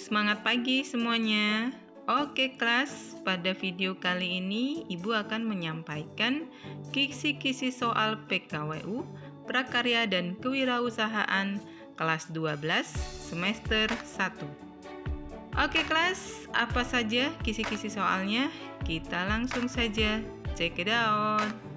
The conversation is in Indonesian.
Semangat pagi semuanya. Oke kelas, pada video kali ini Ibu akan menyampaikan kisi-kisi soal PKWU, Prakarya dan Kewirausahaan kelas 12 semester 1. Oke kelas, apa saja kisi-kisi soalnya? Kita langsung saja check it out.